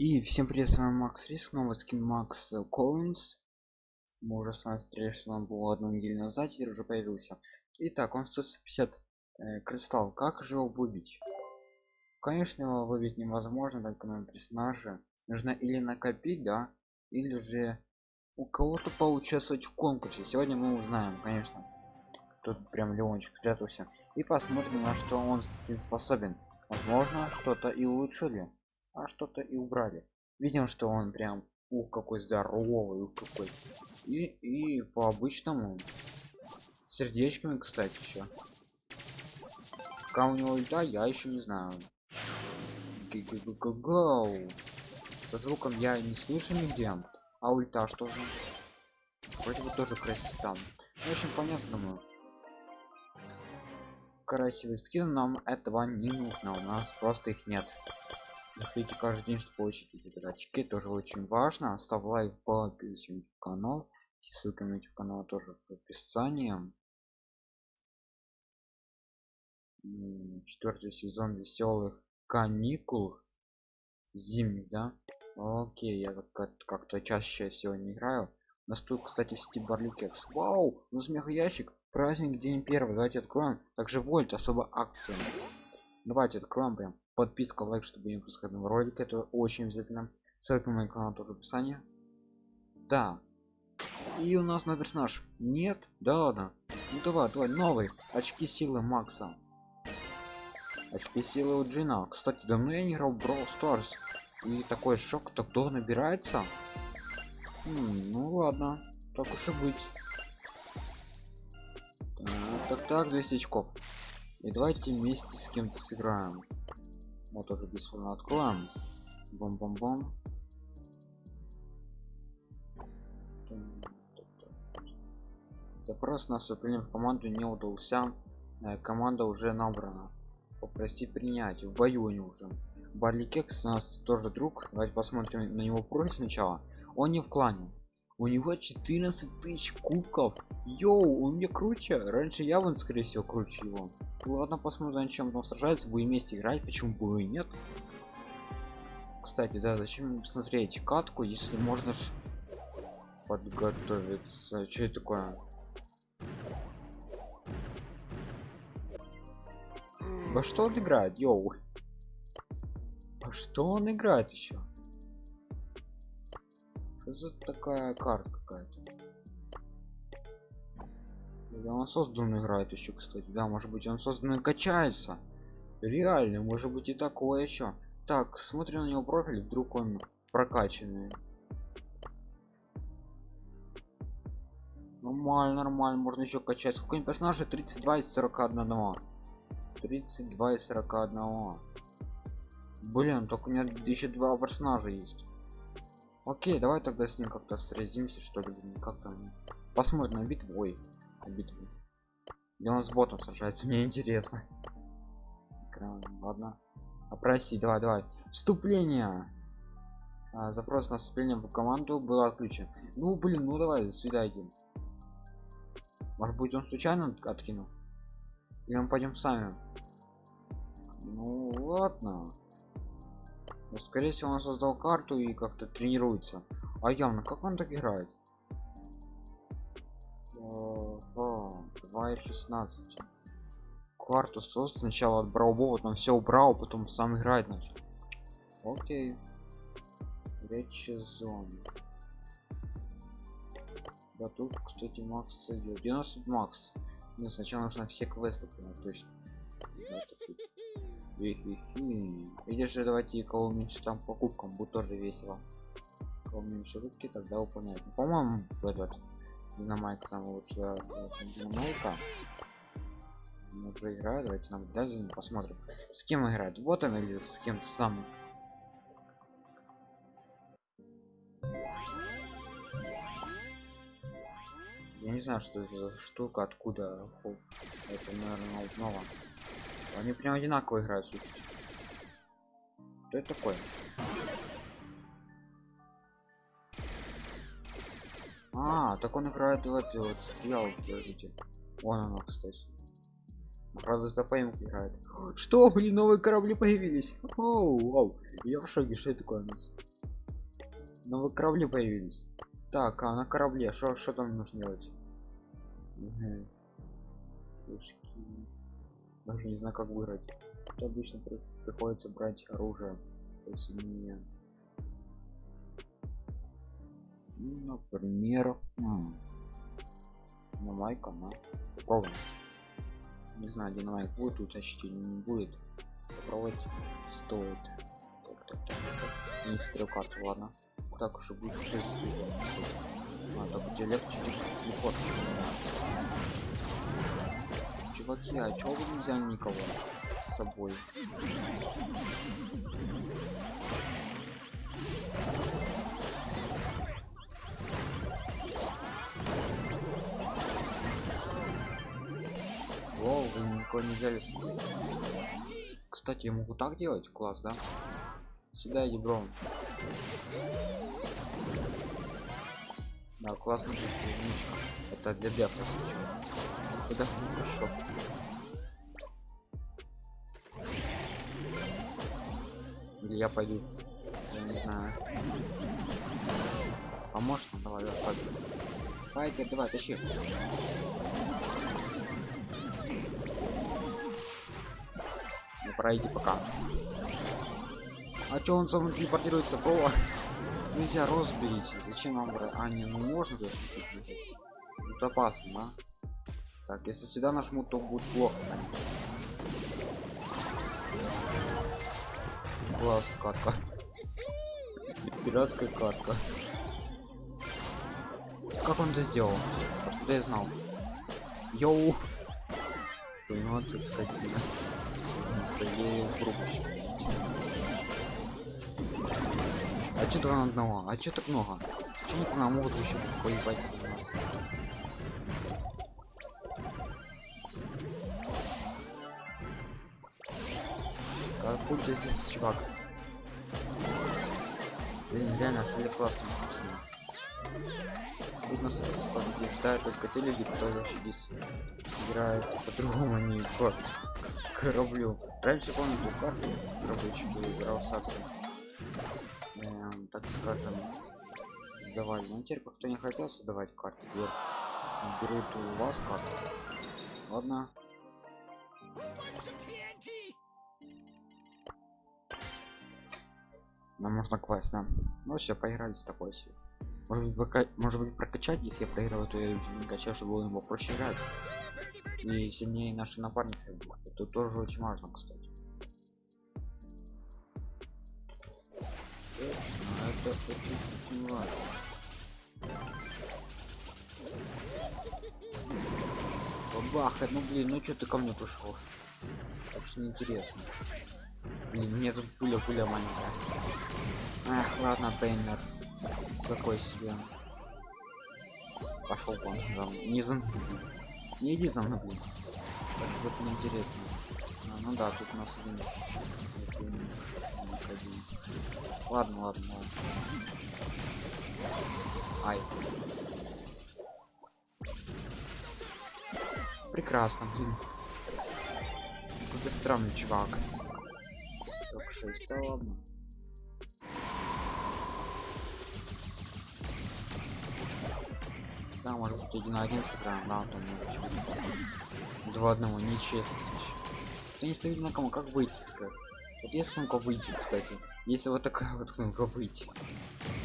И всем привет, с вами Макс Риск, новый скин Макс Коллинс. Мы уже с вами встретились, что он был одну неделю назад, теперь уже появился. Итак, он 150 э, кристалл. Как же его выбить? Конечно, его выбить невозможно, только на персонаже. Нужно или накопить, да, или же у кого-то поучаствовать в конкурсе. Сегодня мы узнаем, конечно. Тут прям Леончик спрятался. И посмотрим, на что он скин способен. Возможно, что-то и улучшили а что-то и убрали. Видим что он прям ух какой здоровый ух какой. И и по обычному. Сердечками кстати еще пока у него да я еще не знаю. Со звуком я не слышу нигде. А ульта что же? Вроде бы тоже красиво общем понятно думаю красивый скин нам этого не нужно. У нас просто их нет заходите каждый день чтобы получить эти очки тоже очень важно. Ставь лайк по канал. Ссылка на youtube канал тоже в описании. Четвертый сезон веселых каникул зимних да? Окей я как-то чаще сегодня играю. У нас тут кстати в сети барликекс вау! У нас ящик праздник день первый. Давайте откроем. Также вольт особо акция давайте откроем прям подписка лайк чтобы не пропускать новые ролики это очень обязательно. Ссылка на мой канал тоже в описании. Да. И у нас новый персонаж. Нет? Да ладно. Ну давай давай новый. Очки силы макса. Очки силы у джина. Кстати давно я не играл brawl stars. И такой шок то кто набирается? М ну ладно. Так уж и быть. Так так, так 200 очков. И давайте вместе с кем-то сыграем вот уже бесплатно откроем бом бом бом запрос на вступление в команду не удался. Э, команда уже набрана. Попроси принять. В бою они уже. Барли кекс у нас тоже друг. Давайте посмотрим на него профиль сначала. Он не в клане у него 14 тысяч кубков. Йоу он мне круче. Раньше я вон скорее всего круче его. Ладно посмотрим чем он сражается. Будем вместе играть. Почему бы и нет? Кстати да зачем смотреть катку если можно ж подготовиться? Что это такое? Во что он играет? Йоу. А что он играет еще за такая карта какая-то? Да, он создан играет еще кстати. Да может быть он создан качается. Реально может быть и такое еще так смотрим на него профиль вдруг он прокачанный. Нормально нормально можно еще качать. Сколько персонажей? 32 из 41 32 из 41 блин только у меня еще два персонажа есть окей давай тогда с ним как-то сразимся что ли как там. Посмотрим на битву. Ой на битву. Где он с ботом сражается мне интересно. Ладно. Опроси давай давай. Вступление. А, запрос на вступление в команду был отключен. Ну блин ну давай сюда иди может быть он случайно откинул? Или мы пойдем сами? Ну ладно но, ну, скорее всего он создал карту и как-то тренируется. А явно как он так играет? 2.16 карту создал сначала отбрал потом все убрал потом сам играет начал окей. Речь зон да тут кстати макс идет 90 макс. Мне сначала нужно все квесты понять точно или же давайте кого меньше там покупкам будет тоже весело. Кого меньше рубки тогда выполняет. Ну, по-моему этот динамайк самый лучший динамайка он уже играет давайте нам даже посмотрим. С кем играет? Вот он или с кем-то сам. Я не знаю что это за штука откуда это наверное нового они прям одинаково играют слушайте что это такое а так он играет в этой вот стрел подождите вон оно кстати Правда, за поимку играет. Что, блин, новые корабли появились? Оу, оу. Я в шоке, что это такое у нас? Новые корабли появились. Так, а на корабле, что там нужно делать? Угу. Пушки. Даже не знаю, как выиграть. Тут обычно при приходится брать оружие. Посильнее. Ну, например, на майка, на попробуем. Не знаю, динамайк будет утащить или не будет. Попробовать стоит. Так, так, так, так. Не смотрел карту, ладно. Так уже будет 6 А, так у тебя легче телепорт. Чуваки, а чего вы не взяли никого с собой? Воу, вы никого не взяли с собой. Кстати, я могу так делать? Класс, да? Сюда иди, бро. Да, классно единичка. Это для сейчас. Куда хорошо. Или я пойду. Я не знаю. Поможешь нам? Давай, давай, пойду. Файтер, давай, тащи. Ну, пройди пока. А чё он сам телепортируется, бро? Нельзя разберите. Зачем брать? А, не, ну можно даже. Это опасно, да? Так, если сюда нажму, то будет плохо, конечно. Класс, катка. Пиратская катка. Как он это сделал? Откуда я знал? Йоу! Ну, тут скотина. Стоею в а что два на одного? А что так много? Почему к нам могут еще поебать с нас? Будто здесь чувак. Блин, реально, что классно написано. Тут нас побеждают только те люди, которые вообще здесь играют по-другому, не по кораблю. Раньше помню ту карту разработчики играл совсем так скажем сдавали но теперь кто не хотел создавать карты берут у вас карту ладно нам можно квест да. Ну все поиграли с такой себе может быть, пока... может быть прокачать если я проигрываю то я уже не качаю чтобы было его проще играть. И сильнее наши напарники это тоже очень важно кстати. Это очень очень важно. Бабаха ну блин ну что ты ко мне пришел так что неинтересно. Блин мне тут пуля пуля маленькая ах ладно пейнер какой себе пошел он там за не иди за мной блин так вот неинтересно а, ну да тут у нас один Ладно, ладно, ладно. Ай. Прекрасно, блин. Какой странный чувак. 46, да ладно. Да, может быть один на один сыграем, да, там два одного, нечестно. Кто не ставит на кому, как выйти сыграть? Вот есть кнопка выйти, кстати. Если вот такая вот кнопка выйти.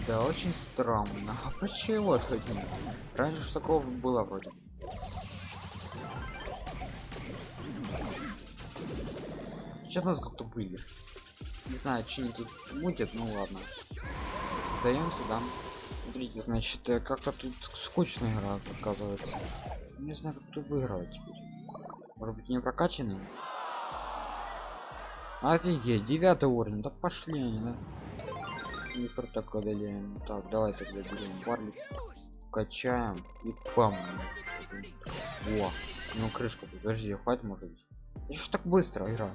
Да, очень странно. А почему нет? Раньше ж такого было вроде. Что нас затупили? Не знаю, что они тут мутят, ну ладно. Даемся, да. Смотрите, значит, э, как-то тут скучная игра, оказывается. Не знаю, как тут выигрывать теперь. Может быть, не прокачанный? Офигеть, девятый уровень, да пошли они, да? Не проток. Так, давай тогда берем барлик, качаем и пам. О, ну крышка, подожди, хватит может быть. И так быстро игра?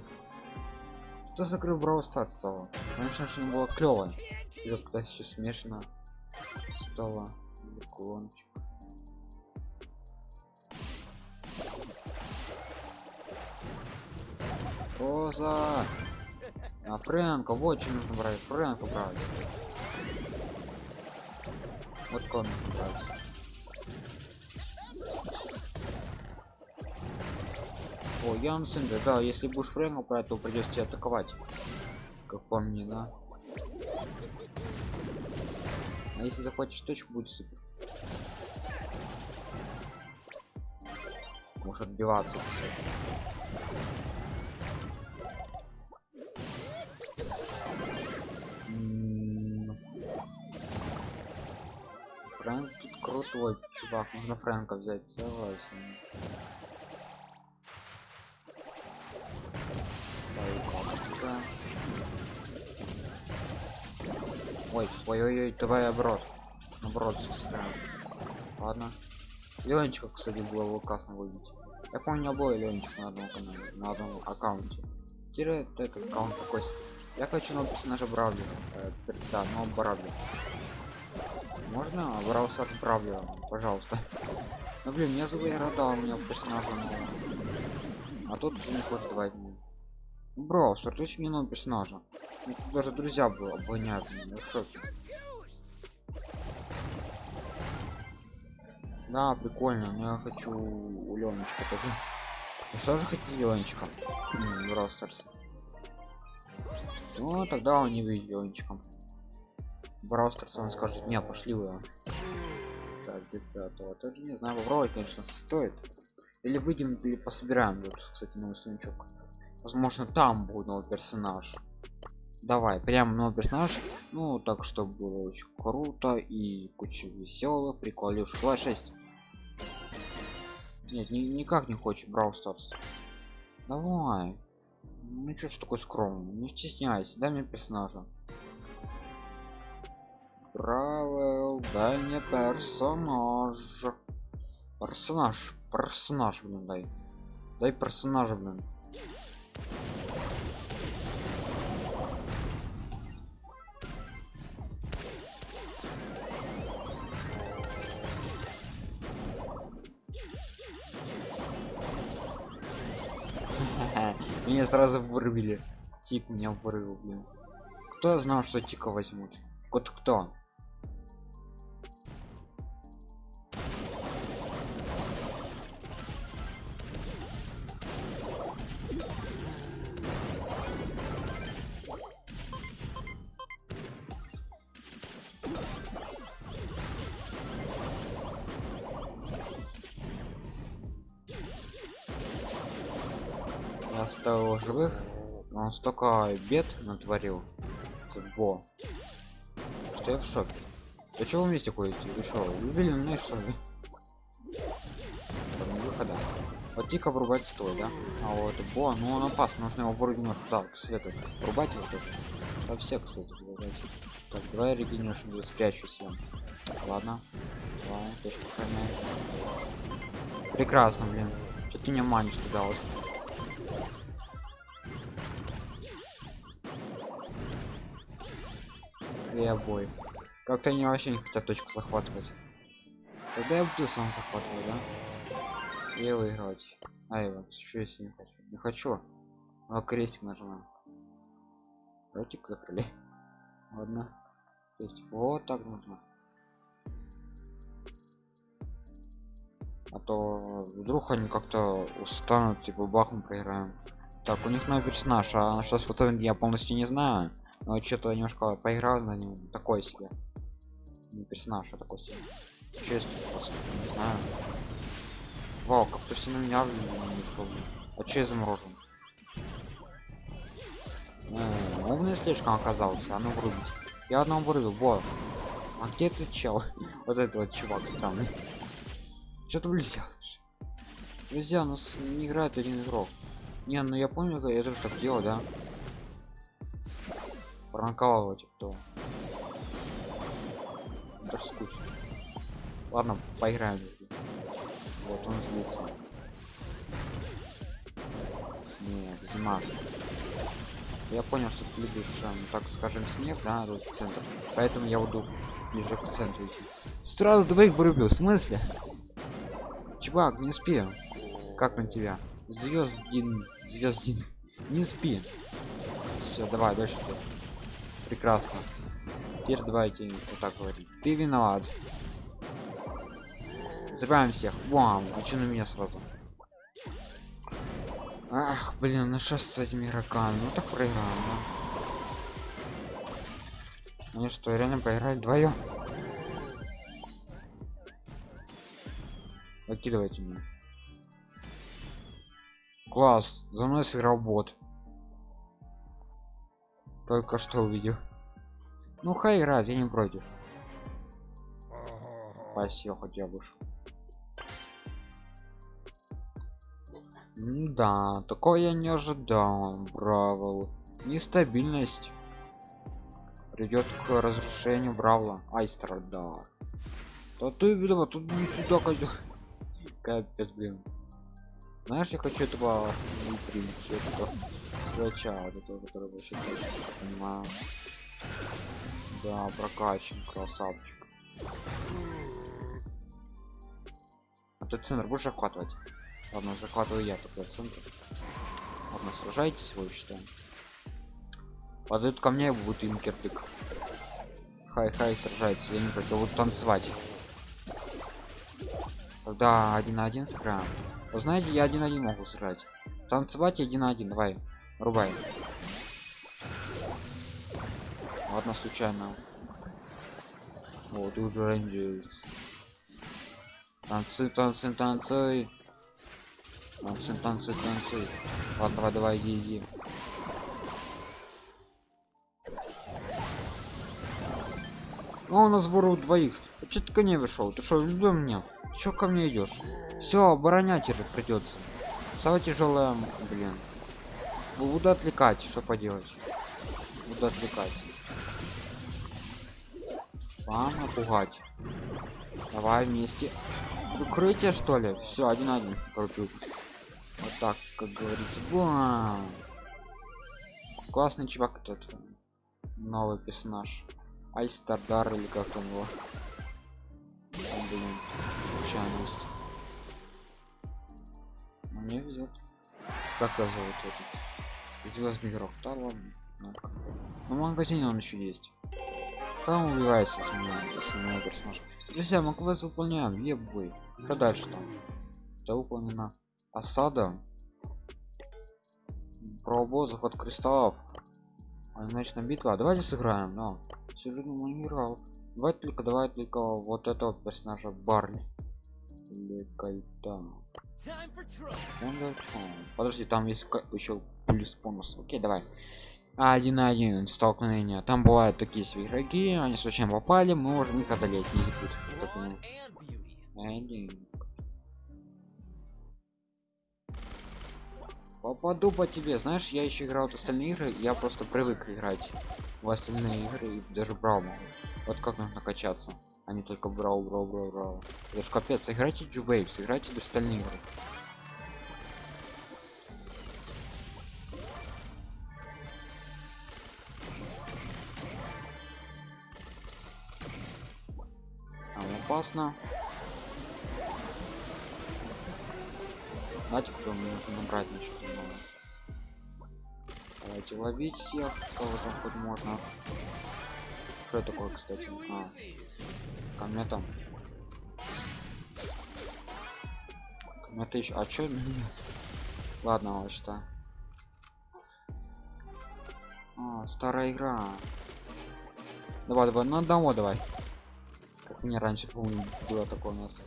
Кто закрыл Brawl Stars стало? Конечно же не было клево. И когда все смешано стало. Роза! А Фрэнка, вот что нужно брать. Фрэнка брать. Вот кого нужно брать. О, Ян Синдер, да, если будешь Фрэнка брать, то придется тебя атаковать. Как по мне, да? А если захватишь точку, будет супер. Может отбиваться все. Фрэнк тут крутой чувак, нужно Фрэнка взять, согласен. Ой, ой, ой, ой, давай оборот. Оборот сыграем. Ладно. Ленчика, кстати, было бы классно выбить. Я помню, у меня был Ленчик на одном канале, на одном аккаунте. Теперь этот аккаунт такой. Я хочу нового персонажа Бравли. Э, да, но Бравли. Можно Брау Старс Бравли, пожалуйста. Ну блин, мне зовут Рада, у меня персонажа нового. А тут не хочет давать. Ну, Бро, стартуйте мне нового персонажа. Ну, тут даже друзья было, обгоняют меня, в. Да, прикольно, но я хочу у Леночка тоже. Я тоже хотите Леночка? Старс. Ну, тогда он не Ленчиком. Брау Старс он скажет, не, пошли вы. Так, пятого тоже не знаю, попробовать, конечно, стоит. Или выйдем, или пособираем. Вот, кстати, новый сундучок возможно там будет новый персонаж. Давай прям новый персонаж. Ну так чтобы было очень круто и куча веселых приколюш 26 нет ни, никак не хочет брау старс давай. Ну что ж такой скромный? Не стесняйся дай мне персонажа. Бравел, дай мне персонаж. Персонаж персонаж блин дай. Дай персонажа блин меня сразу вырубили. Тип меня вырубил блин. Кто знал что тика возьмут? Вот кто он столько бед натворил. Во. Что я в шоке? Да вы вместе ходите? Вы что любили мне что ли? Выхода. Вот тика врубать стой да? А вот бо ну он опасный нужно его вырубить немножко да света врубать его тоже. Да все кстати врубать. так давай регенерацию спрячусь я ладно. Ладно прекрасно блин. Что ты не манишь туда вот и обои. Как-то не хотят точку захватывать. Тогда я буду сам захватывать, да? И выиграть. А его, что если не хочу? Не хочу. А крестик нажимаем. Ротик закрыли. Ладно. Есть вот так нужно. А то вдруг они как-то устанут, типа бахом проиграем. Так, у них новый персонаж, а что способен я полностью не знаю но что-то немножко поиграл на нем такой себе. Не персонаж а такой себе. Честь просто не знаю. Вау как-то все на меня не шел а че заморожен? Умный слишком оказался а ну врубить я одного вырубил во. А где ты чел? Вот этот вот чувак странный. Что ты блядь друзья у нас не играет один игрок. Не ну я помню я тоже так делал да пранковал его кто даже скучно ладно поиграем. Вот он злится. Нет зимаш я понял что ты любишь эм, так скажем снег да тут центр. Поэтому я буду ближе к центру идти. Сразу двоих вырубил в смысле? Чувак не успею как на тебя? Звездин звездин. Не спи. Все, давай дальше. Прекрасно. Теперь давайте вот так говорить. Ты виноват. Забираем всех. Вау, а что на меня сразу? Ах, блин, ну что с этими игроками? Ну так проиграем, да? Они что, реально проиграли вдвоем? Выкидывайте меня. Класс, за мной сыграл бот. Только что увидел. Ну хай играет, я не против. Спасибо, хотя бы. Да, такое я не ожидал, браво. Нестабильность придет к разрушению Бравла. Айстер, да. Да ты видела, тут не сюда козел. Капец, блин. Знаешь, я хочу этого примить, этого свеча, вот этого, который вообще понимаю. Да, прокачан, красавчик. А ты центр будешь охватывать? Ладно, захватываю я такой центр. Ладно, сражайтесь, вы считаем. Подают ко мне, будет им кирпик. Хай-хай, сражается, я не против, буду танцевать. Тогда один на один сыграем. Вы знаете, я один на один могу сыграть. Танцевать один на один, давай, рубай. Ладно, случайно. Вот, уже rangers. Танцы, танцы, танцы. Танцы, танцы, танцы. Ладно, давай, давай, иди, иди. Ну, у нас воруют двоих. Че ты ко мне вышел? Ты что, любил меня? Че ко мне идешь? Все, оборонять придется. Самое тяжелое, блин. Буду отвлекать, что поделать. Буду отвлекать. Вам напугать. Давай вместе. Укрытие что ли? Все, один один. Крутую. Вот так, как говорится. Бам! Классный чувак этот. Новый персонаж. Айстардар или как он его. Он, блин, случайность. Мне везет. Как его зовут этот? Звездный игрок. Да ладно. Ну, в магазине он еще есть. Там убивается с меня, с меня персонаж. Друзья, мы квест выполняем, ебой. Что дальше там? Это выполнено осада пробо заход кристаллов одиночная битва давайте сыграем но сюжетно не играл давай только давай только вот этого персонажа барни или кайтан подожди там есть еще плюс бонус окей давай. Один на один столкновение там бывают такие игроки они случайно попали мы можем их одолеть не попаду по тебе. Знаешь я еще играл в остальные игры я просто привык играть в остальные игры и даже брал вот как нужно качаться а только брал брал брал брал это ж капец. Играйте джувейвс играйте в остальные игры опасно Знаете, кто мне нужно набрать ничего много. Давайте ловить всех, кого там хоть можно. Что такое, кстати? А, комета. Комета еще. А чё? Ладно, вот что. А, старая игра. Давай, давай, на одного давай. Как мне раньше, помню, было такое у нас.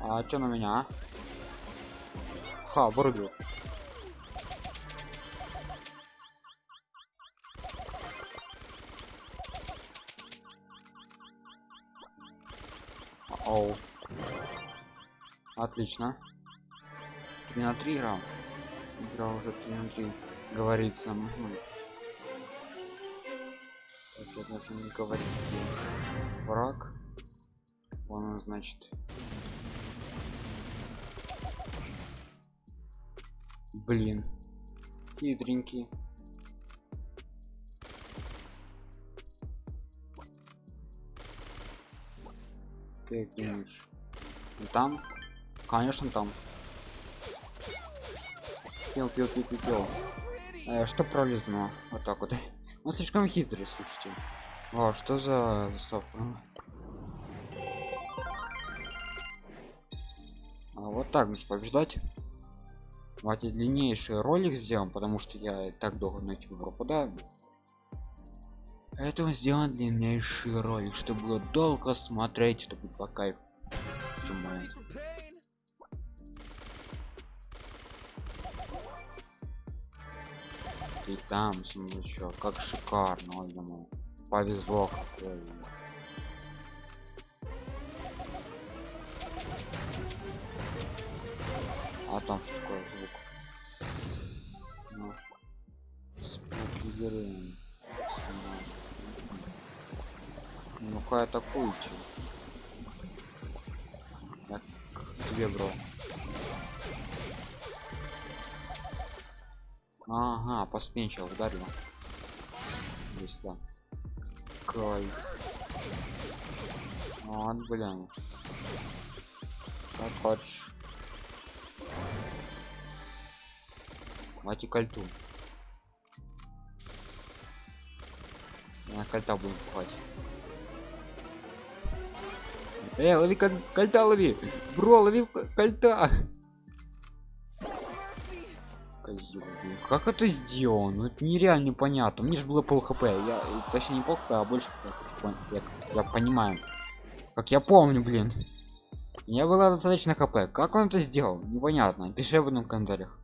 А что на меня? Ха, вырубил. Отлично. 3 на 3 игра. Игра уже 3 на 3 говорится. Угу. Так, я не говорить. Враг. Он значит Блин. Хитренький. Ты думаешь? Там? Конечно там. Пил, пил, пил, пил, пил. Э, что пролезно? Вот так вот. Он слишком хитрый, слушайте. О, что за заставка? А вот так нужно побеждать. Давайте длиннейший ролик сделаем, потому что я так долго на YouTube пропадаю. Поэтому сделаем длиннейший ролик, чтобы было долго смотреть, это будет по кайфу. И там сундучок, как шикарно, ой, повезло какое. А там что такое звук? Ну. Ну-ка атакуйте. Я к тебе, бро. Ага, посменчил, ударил. Здесь, да. Кай. Вот, блин. Как хочешь. Мати кольту. Я кольта будем пухать. Эй, лови коль кольта, лови! Бро, лови кольта! Козел, как это сделано? Ну, это нереально непонятно. Мне же было пол хп. Я точнее не пол хп, а больше я, я понимаю. Как я помню, блин. Я было достаточно хп. Как он это сделал? Непонятно. Пиши в этом комментариях.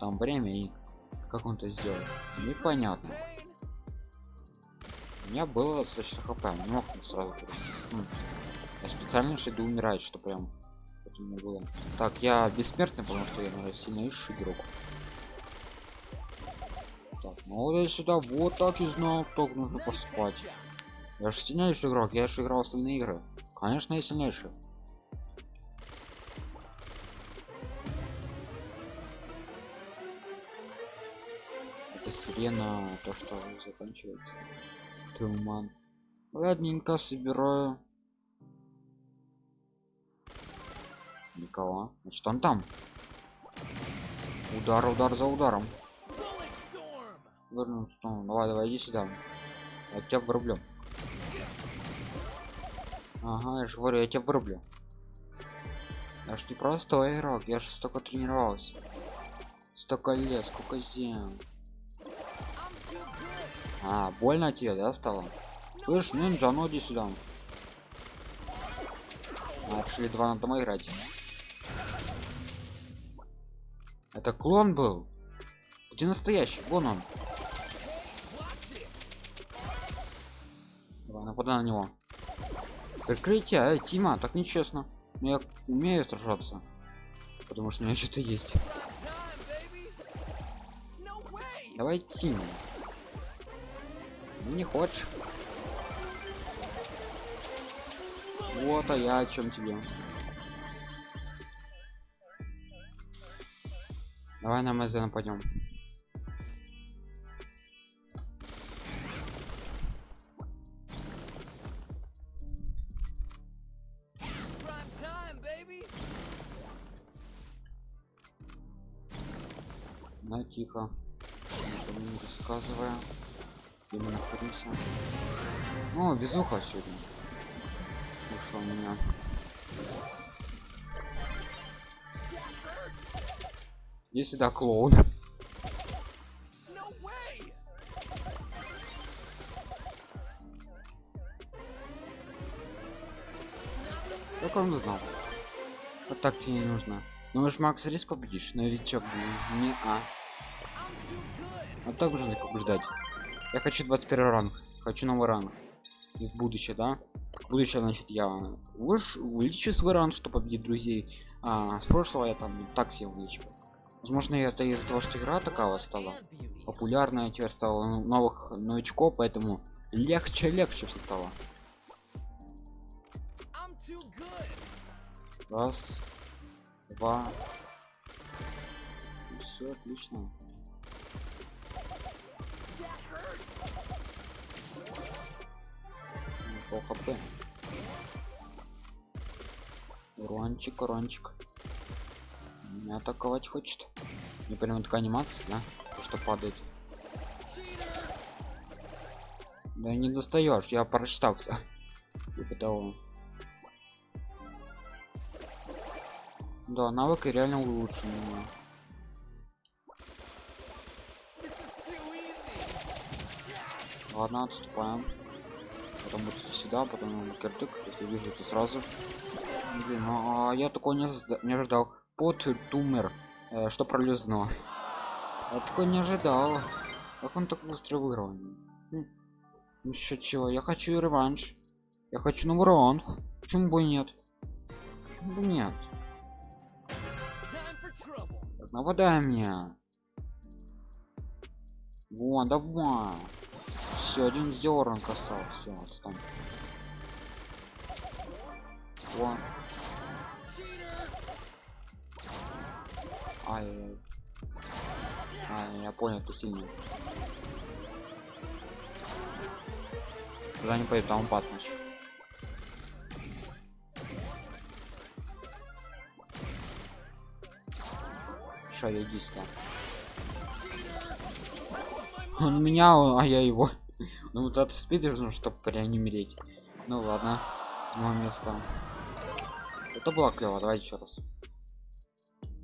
Там время и как он это сделал. Непонятно. У меня было достаточно хп. Не мог сразу. Ну, я специально шеду умирать, что прям не было. Так, я бессмертный, потому что я, наверное, сильнейший игрок. Так, ну я сюда вот так и знал, только нужно поспать. Я же сильнейший игрок, я же играл остальные игры. Конечно, я сильнейший. Это сирена, то, что заканчивается. Туман. Ладненько, собираю. Никого. Значит, он там. Удар, удар за ударом. Ну, давай, давай, иди сюда. Я тебя врублю. Ага, я же говорю, я тебя врублю. Я ж не простой игрок, я же столько тренировался. Столько лет, сколько зем. А, больно тебе, да, стало? Слышь, ниндзя, ну иди сюда. А, два на дома играть. Это клон был? Где настоящий? Вон он. Давай, нападай на него. Прикрытие, эй, Тима, так нечестно. Но я умею сражаться. Потому что у меня что-то есть. Давай, Тима. Ну, не хочешь. Вот, а я о чем тебе? Давай на МЗ нападем. На тихо. Никому не рассказывая. Где мы находимся. О, безуха сегодня. Ушел меня. Если да, клоун. Как он знал? Вот так тебе не нужно. Ну уж Макс риск победишь, новичок, блин. Не а. Вот так нужно побеждать. Я хочу 21 ранг. Хочу новый ранг. Из будущего, да? Будущее, значит, я увеличу свой ранг, чтобы победить друзей. А с прошлого я там так себе увеличил. Возможно, это из-за того, что игра такая стала популярная, теперь стало новых новичков, поэтому легче легче все стало. Раз, два, все отлично. Пол хп урончик урончик атаковать хочет. Не прям такая анимация да? То, что падает. Да не достаешь я прочитал все типа того. Да навык реально улучшен ладно отступаем. Потом вот сюда потом киртык. Если вижу то сразу. Блин, ну, а я такой не, не ожидал под тумер э, что пролезно я такой не ожидал. Как он так быстро выиграл? Хм. ну еще чего? Я хочу реванш. Я хочу новый раунд почему бы нет? Почему бы нет? Так, нападай мне. Вон, давай. Все один зерн касал все отстань. Вон. Ай, а, я понял, ты сильный. Туда не пойду, там опасно. Ша, иди сюда. Он меня, а я его. ну вот от спида нужно, чтобы реанимировать. Ну ладно, седьмое место. Это было клево, давай еще раз.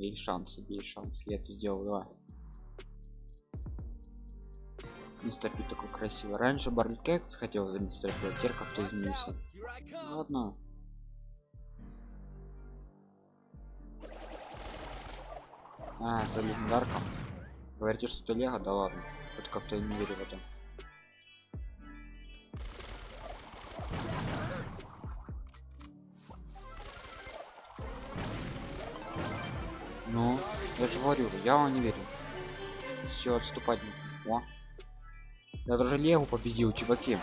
Есть шанс, есть шанс, я это сделал, давай. Мистер Пи такой красивый. Раньше Барли Кекс хотел за мистер Пи, а теперь как-то изменился. Ну, ладно. А, за легендарком. Говорите, что это лего? Да ладно. Это как-то не верю в это. Ну, я же говорю, я вам не верю. Все, отступать. О. Я даже Легу победил, чуваки.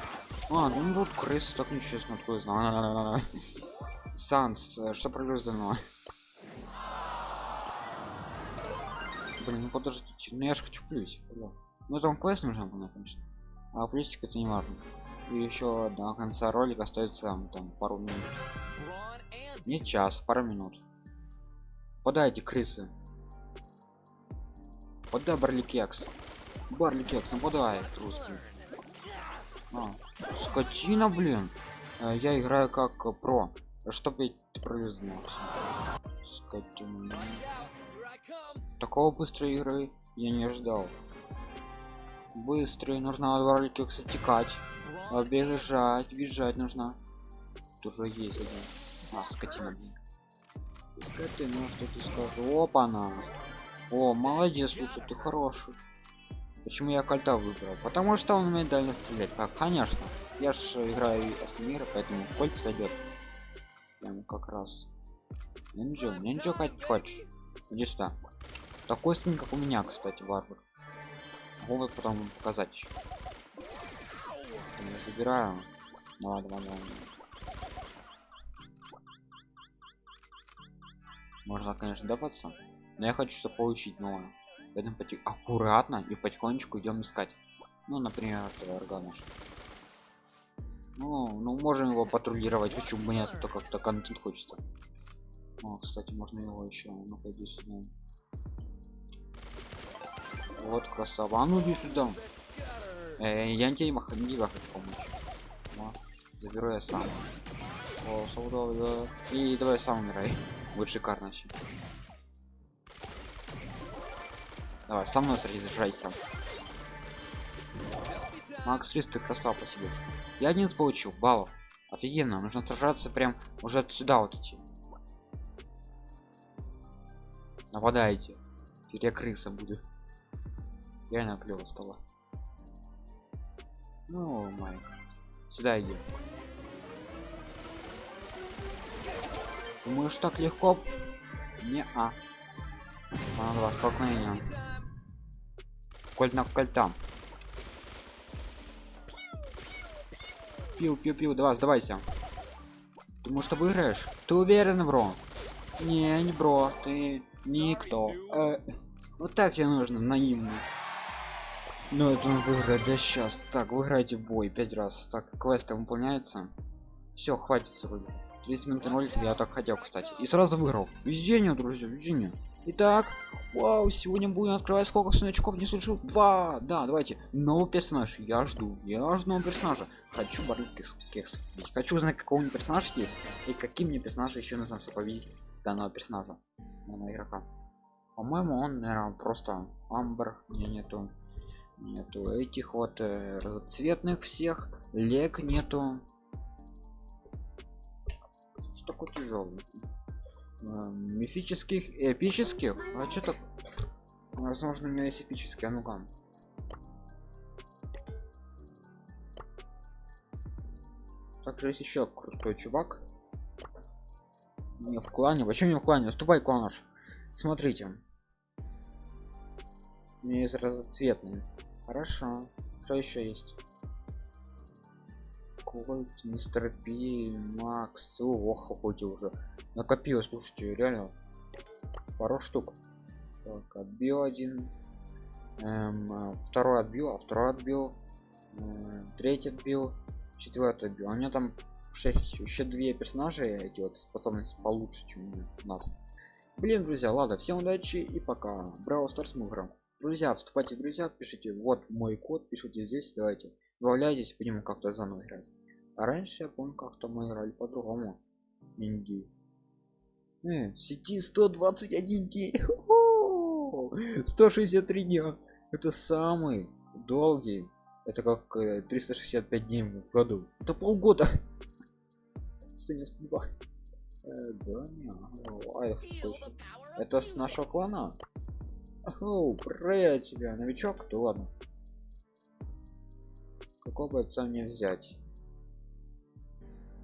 А, ну вот крысы так нечестно, откуда знаю. Санс, э, что произошло? Блин, ну подождите, ну я же хочу плюс. Ну там квест нужно было, конечно. А плюсик это не важно. И еще до конца ролика остается там пару минут. Не час, пару минут. Подайте, крысы. Подай барликекс. Барликекс, нападай, трус, блин. А, скотина, блин. А, я играю как про. Чтоб я пролезнулся. Скотина. Такого быстрой игры я не ждал. Быстрый, нужно от барликекса текать. Бежать, бежать нужно. Тоже есть один. А, скотина, блин. Что ты скажешь? Опа, на. О, молодец, слушай, ты хороший. Почему я кольта выбрал? Потому что он умеет дально стрелять. А, конечно. Я ж играю мира, поэтому кольт сойдет. Прям как раз. Нинджо как хочешь. Иди сюда. Такой скин, как у меня, кстати, варвар. Могу потом показать еще. Я забираю. Давай, давай, давай. Можно, конечно, добаться. Но я хочу, чтобы получить новое. Поэтому потих... аккуратно и потихонечку идем искать. Ну, например, органаш. Ну, ну, можем его патрулировать. Почему бы нет? То как-то контент хочется. О, кстати, можно его еще. Ну, пойди сюда. Вот красава. Ну иди сюда. Э, я тебе не хочу помочь. О, заберу я сам. О, И давай сам умирай. Вот шикарно вообще. Давай, со мной сражайся. Макс Рис, ты красава по себе. Я один получил баллов. Офигенно, нужно сражаться прям уже сюда вот идти. Нападайте. Теперь я крыса буду. Реально клево стало. Ну, май. Сюда иди. Думаешь, так легко? Не а. Надо два столкновения. Кольт на кольтам. Пил, пил, пил, давай, сдавайся. Думаю, что выиграешь? Ты уверен, бро? Не, не бро, ты никто. Э, Вот так тебе нужно, наивный. Ну это он выиграет, да сейчас. Так, выиграйте бой пять раз. Так, квесты выполняются. Все, хватит вроде. 30 минут ролик я так хотел, кстати. И сразу выиграл. Везение, друзья, везение. Итак, вау, сегодня будем открывать сколько значков не слышал? Два. Да, давайте. Новый персонаж. Я жду. Я жду нового персонажа. Хочу барык кекс. Хочу узнать, какого у меня персонаж есть. И каким мне персонажа еще нужно победить данного персонажа. Данного игрока. По-моему, он, наверное, просто амбр. Не нету. Нету этих вот э, разноцветных всех. Лег нету. Что такое тяжелый? Э, мифических эпических? А что так? Возможно у меня есть эпические а ну-ка. Также есть еще крутой чувак. Не в клане. Почему не в клане? Ступай кланаш смотрите. У меня есть разноцветные хорошо. Что еще есть Кольт, мистер Пи, Макс, ох, какой уже. Накопилось слушайте реально пару штук. Так отбил один. Эм, второй отбил а второй отбил. Э, третий отбил четвертый отбил. У меня там 6 еще две персонажа эти вот способности получше чем у нас. Блин друзья ладно всем удачи и пока. Браво старс мы играем. Друзья вступайте друзья пишите вот мой код пишите здесь давайте. Добавляйтесь будем как-то заново играть раньше я помню как-то мы играли по-другому. Инди Э, в сети 121 день. 163 дня. Это самый долгий. Это как 365 э, дней в году. Это полгода. 72 э, да, это с нашего клана? Оу, привет тебя новичок? То ладно. Какого бойца мне взять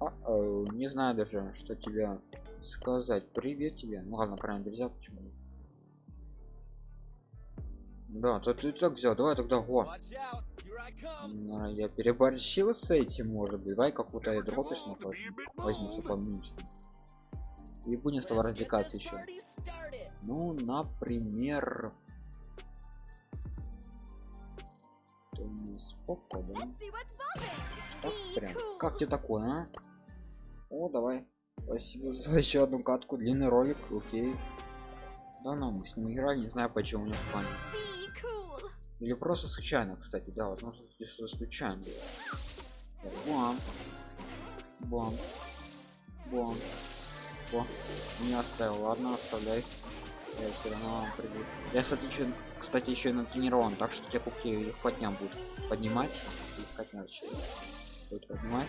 а -оу, не знаю даже что тебя сказать. Привет тебе. Ну ладно правильно нельзя почему да то ты так взял. Давай тогда го я переборщил с этим может быть. Давай какую-то дропишь на возьму что поменьше и будем с тобой развлекаться еще ну например споко да? Что прям. как тебе такое а? О давай Спасибо за еще одну катку, длинный ролик, окей. Да, ну, мы с ним играли, не знаю почему у него в плане. Или просто случайно, кстати, да, возможно, случайно. Бам. Бам. Бам. О, не оставил, ладно, оставляй. Я все равно приду. Я, кстати, еще, кстати, еще натренирован, так что те кубки легкотня будут поднимать. Легкотня будет поднимать.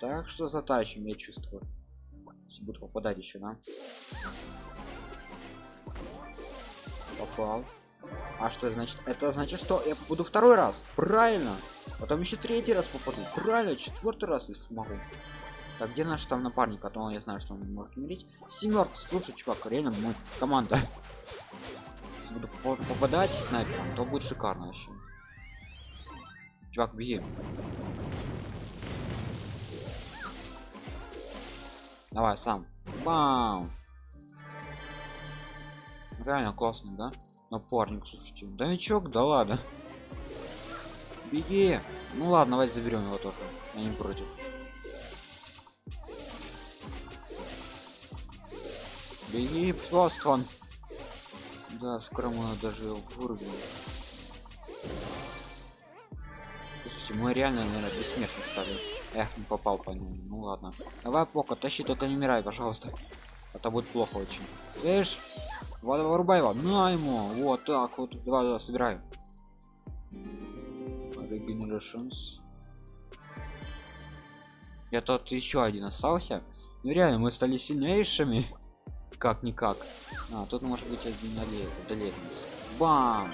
Так что затащим, я чувствую. Если буду попадать еще да? Попал. А что значит? Это значит что я буду второй раз. Правильно. Потом еще третий раз попаду. Правильно четвертый раз если смогу. Так где наш там напарник? А то я знаю что он может умереть. Семерка. Слушай чувак реально мой команда. Если буду попадать снайпером то будет шикарно вообще. Чувак беги Давай сам. Бам! Реально классно, да? Напарник, слушайте. Да Новичок, да ладно. Беги. Ну ладно, давайте заберем его тоже. Я не против. Беги, просто Да, скоро мы даже вырубим. Мы реально, наверное, бессмертны стали. Эх, не попал по нему. Ну ладно. Давай, Пока, тащи, только не умирай, пожалуйста. Это будет плохо очень. Видишь? Вот, вырубай его. На ему. Вот так вот. Давай, давай, собираю. Regenerations. Я тут еще один остался. Ну реально, мы стали сильнейшими. Как никак. А, тут может быть один одолеет Бам!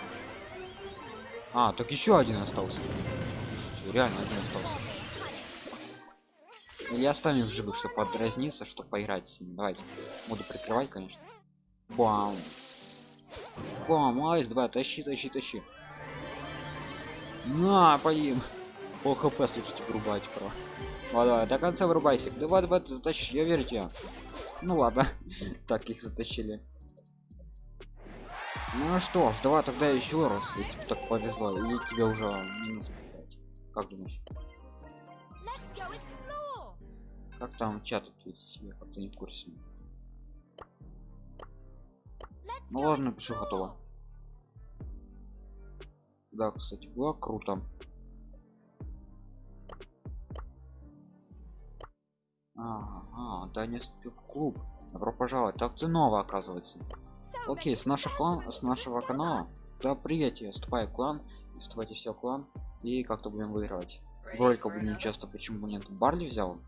А, так еще один остался. Реально один остался. Или оставим в живых, чтобы подразниться, чтобы поиграть с ним. Давайте. Буду прикрывать, конечно. Бам. Бам, айс, давай, тащи, тащи, тащи. На, поим. Пол хп, слушайте, вырубать про. Давай, до конца вырубайся. Давай, давай, затащи, я верю тебе. Ну ладно. так их затащили. Ну что ж, давай тогда еще раз, если бы так повезло, или тебе уже минуту пять. Как думаешь? Как там чат ответить? Я как-то не в курсе. Ну ладно, пишу готово. Да, кстати, было круто. Ага, да не вступил в клуб. Добро пожаловать. Так ты новая, оказывается. Окей, с нашего dazzling с нашего канала. Да, привет, я вступаю в клан. Вступайте все в клан. И как-то будем выигрывать. For будем another? часто, почему бы нет. Барли взял.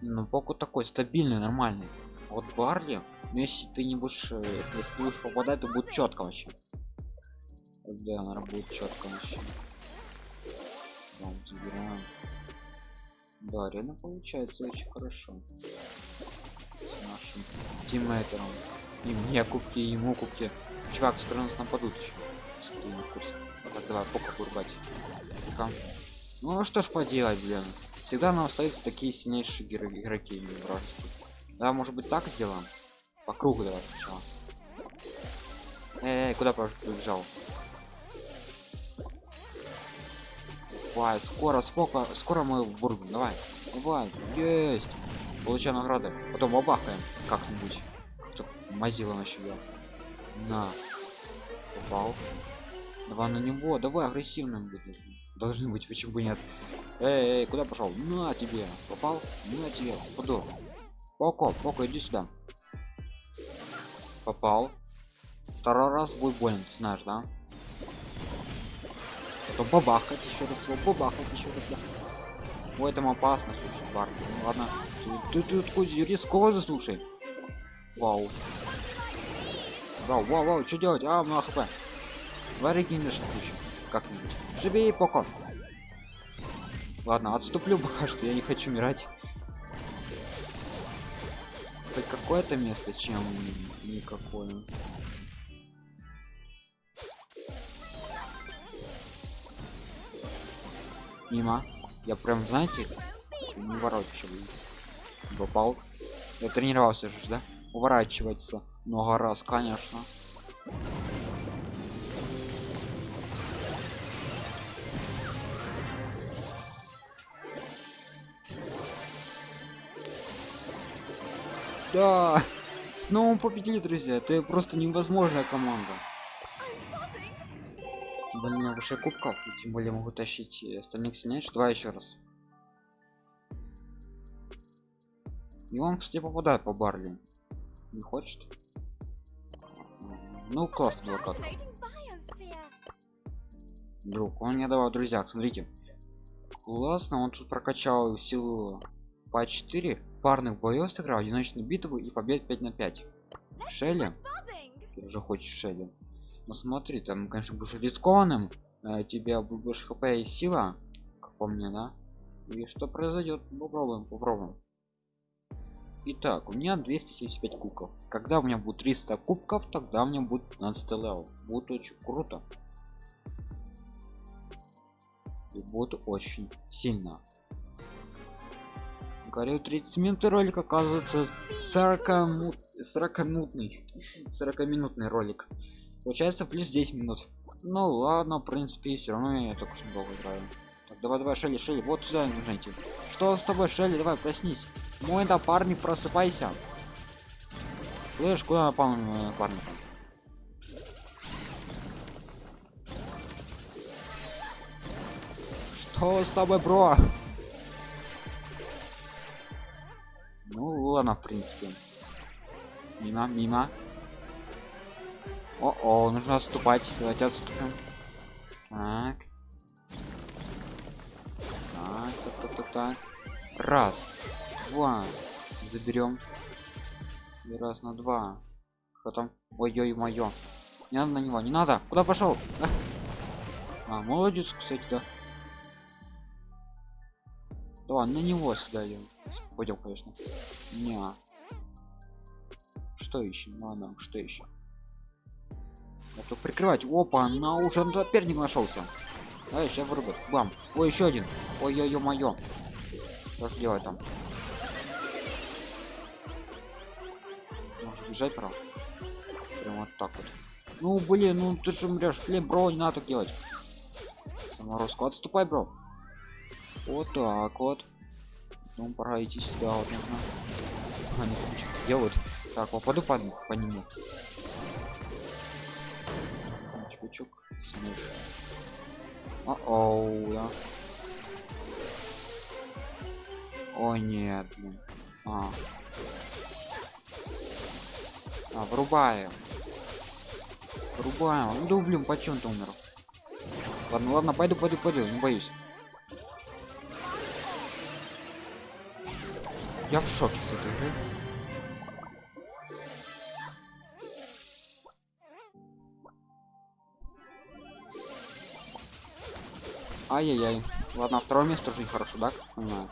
Ну, поку такой стабильный, нормальный. Вот Барли, ну, если ты не будешь, э, если ты будешь попадать, то будет четко вообще. Да, наверное, будет четко вообще. Да, забираем. Да, реально получается очень хорошо. С нашим тиммейтером. И мне кубки, и ему кубки. Чувак, скоро нас нападут еще. Не. Так, давай, пока бурбать. Пока. Ну что ж поделать, блин. Всегда нам остаются такие сильнейшие игр- игроки не вражеские. Да, может быть так сделаем? По кругу давай сначала. Эй, куда побежал? Давай, скоро, сколько, скоро мы вырвем, давай. Давай, есть. Получаем награды. Потом бабахаем как-нибудь. Как-то мазила на себя. На. Попал. Давай на него, давай агрессивным быть. Должны быть, почему бы нет. Эй, эй, куда пошел? На тебе. Попал? На тебе. Куда? Поко, Поко, иди сюда. Попал. Второй раз будет больно, знаешь, да? Потом бабахать еще раз, его бабахать еще раз, да. Ой, там опасно, слушай, Барби. Ну ладно. Ты, ты, ты такой рисковый, слушай. Вау. Вау, вау, вау, что делать? А, много хп. Давай регенеришь включим. Как-нибудь. Живей, Поко. Ладно, отступлю пока что, я не хочу умирать. Хоть какое-то место, чем никакое. Мимо. Я прям, знаете, не ворочиваю. Попал. Я тренировался же, да? Уворачиваться много раз, конечно. Да, снова победили, друзья. Это просто невозможная команда. Блин, у меня выше кубков, тем более могу тащить остальных сильнейших. Давай еще раз. И он, кстати, попадает по Барли. Не хочет? Ну. Fascinating biosphere. Друг, он мне давал, друзья, смотрите. Классно, он тут прокачал силу по 4 парных боев сыграл, одиночную битву и побед 5 на 5. Шелли, ты уже хочешь Шелли. Ну смотри, там, конечно, будешь рискованным, э, тебя больше хп и сила, как по мне, да? И что произойдет? Попробуем, попробуем. Итак, у меня 275 кубков. Когда у меня будет 300 кубков, тогда у меня будет 15 level. Будет очень круто. И будет очень сильно. Говорю, 30 минут ролик оказывается 40 минут 40 минутный 40 минутный ролик. Получается плюс 10 минут. Ну ладно в принципе все равно я только что долго играю. Так давай давай шелли шелли вот сюда нужно идти. Что с тобой шелли? Давай проснись. Мой напарник просыпайся. Слышь куда напал на моего напарника что с тобой бро ну ладно в принципе. Мимо мимо. О о нужно отступать. Давайте отступим. Так. Так так так так, так. раз два. Заберем. Раз на два. Потом ой-ой мое не надо на него не надо. Куда пошел? А, молодец кстати да. Давай на него сюда пойдем конечно. Не. Что еще ладно что еще это прикрывать. Опа на уже соперник нашелся а сейчас вырубит бам. Ой еще один. Ой ой ой мое что ж делать там? Может бежать прав прям вот так вот. Ну блин, ну ты же умрешь. Блин, бро, не надо так делать. Заморозку. Отступай, бро. Вот так вот. Ну, пора идти сюда, вот нужно. А, не что делают. Так, попаду по, по нему. Чувачок, а оу да. Ой, нет, блин. А. А, врубаем. Врубаем. Ну, блин, почему ты умер? Ладно, ладно, пойду, пойду, пойду, не боюсь. Я в шоке с этой игры. Ай-яй-яй. Ладно, второе место уже нехорошо, да? Понимаю.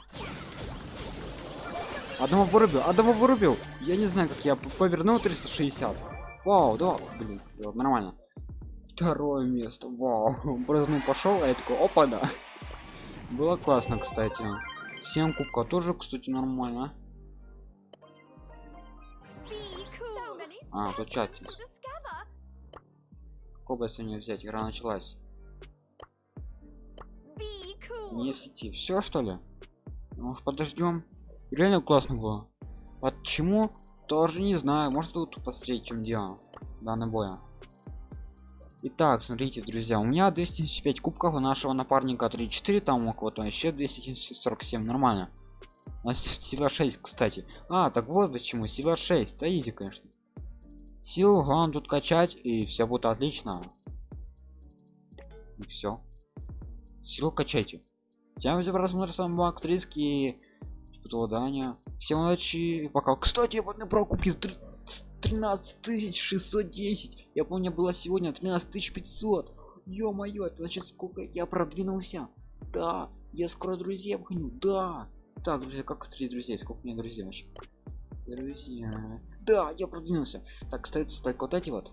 Одного вырубил, одного вырубил. Я не знаю, как я повернул 360. Вау, да, блин, вот, нормально. Второе место, вау. Просто ну, пошел, а я такой, опа, да. Было классно, кстати. 7 кубка тоже, кстати, нормально. А, тут чат бы сегодня взять? Игра началась. Не в сети. Все что ли? Может подождем? Реально классно было. Почему? Тоже не знаю. Может тут посмотреть, чем дело данный боя. Итак, смотрите, друзья, у меня 275 кубков, у нашего напарника 3-4, там у кого-то еще 247, нормально. У нас сила 6, кстати. А, так вот почему, сила 6, да изи, конечно. Силу главное тут качать, и все будет отлично. И все. Силу качайте. Всем за просмотр, с вами Макс Риски. Дания. Всем удачи. Пока. Кстати, я поднял про кубки 13 610. Я помню, было сегодня 13 500. Ё-моё, это значит сколько я продвинулся. Да, я скоро друзей обгоню. Да. Так, друзья, как встретить друзей? Сколько у меня друзей вообще? Друзья. Да, я продвинулся. Так, остается только вот эти вот.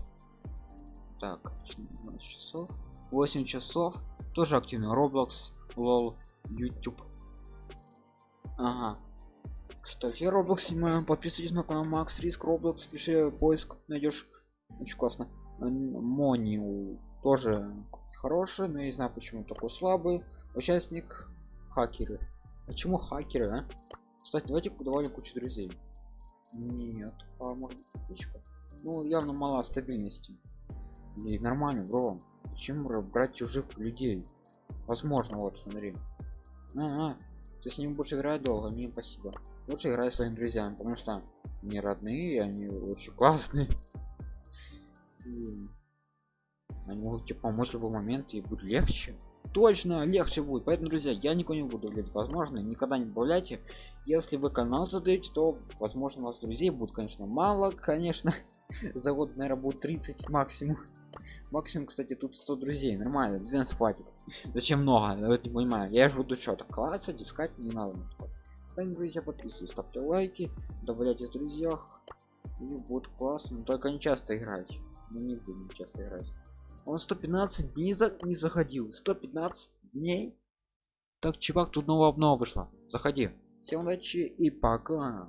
Так, 12 часов. 8 часов. Тоже активно. Roblox, LOL, YouTube. Ага. Кстати, Roblox снимаем. Подписывайтесь на канал Макс Риск Roblox. Пиши поиск, найдешь. Очень классно. Мониу тоже хороший, но я не знаю почему такой слабый. Участник хакеры. Почему хакеры, а? Кстати, давайте давали кучу друзей. Нет, а может кучка? Ну, явно мало стабильности. И нормально, бро. Зачем брать чужих людей? Возможно, вот, смотри. А, -а. ты с ним будешь играть долго, не спасибо. Лучше играй своими друзьями, потому что они родные, они очень классные. И они могут тебе помочь в любой момент и будет легче. Точно, легче будет. Поэтому, друзья, я никого не буду говорить. Возможно, никогда не добавляйте. Если вы канал задаете, то, возможно, у вас друзей будет, конечно, мало, конечно. За год, наверное, будет 30 максимум. Максимум, кстати, тут 100 друзей. Нормально, 12 хватит. Зачем много? Я не понимаю. Я же буду что-то класса, дискать не надо. Поэтому, друзья, подписывайтесь, ставьте лайки, добавляйте в друзьях. И будет классно. Но только не часто играть. Мы не будем часто играть. Он 115 дней за... не заходил. 115 дней. Так, чувак, тут новая обнова вышла. Заходи. Всем удачи и пока.